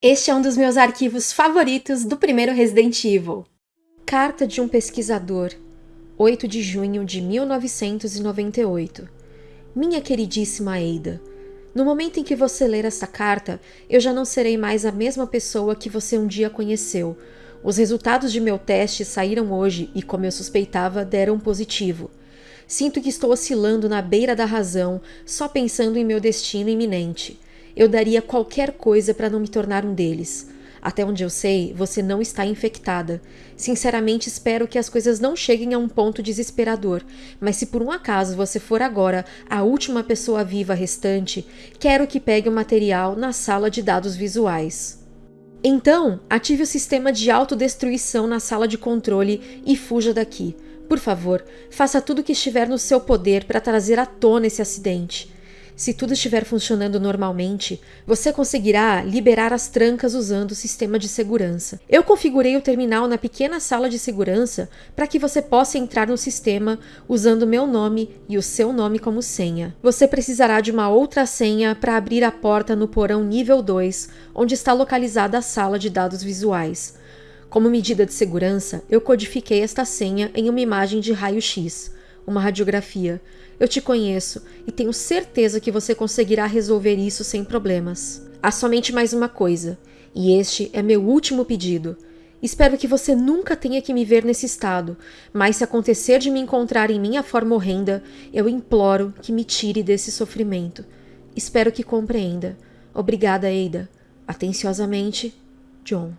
Este é um dos meus arquivos favoritos do primeiro Resident Evil. Carta de um pesquisador, 8 de junho de 1998. Minha queridíssima Ada, no momento em que você ler esta carta, eu já não serei mais a mesma pessoa que você um dia conheceu. Os resultados de meu teste saíram hoje e, como eu suspeitava, deram positivo. Sinto que estou oscilando na beira da razão, só pensando em meu destino iminente. Eu daria qualquer coisa para não me tornar um deles. Até onde eu sei, você não está infectada. Sinceramente, espero que as coisas não cheguem a um ponto desesperador, mas se por um acaso você for agora a última pessoa viva restante, quero que pegue o material na sala de dados visuais. Então, ative o sistema de autodestruição na sala de controle e fuja daqui. Por favor, faça tudo o que estiver no seu poder para trazer à tona esse acidente. Se tudo estiver funcionando normalmente, você conseguirá liberar as trancas usando o sistema de segurança. Eu configurei o terminal na pequena sala de segurança para que você possa entrar no sistema usando meu nome e o seu nome como senha. Você precisará de uma outra senha para abrir a porta no porão nível 2, onde está localizada a sala de dados visuais. Como medida de segurança, eu codifiquei esta senha em uma imagem de raio-x uma radiografia. Eu te conheço e tenho certeza que você conseguirá resolver isso sem problemas. Há somente mais uma coisa, e este é meu último pedido. Espero que você nunca tenha que me ver nesse estado, mas se acontecer de me encontrar em minha forma horrenda, eu imploro que me tire desse sofrimento. Espero que compreenda. Obrigada, Ada. Atenciosamente, John.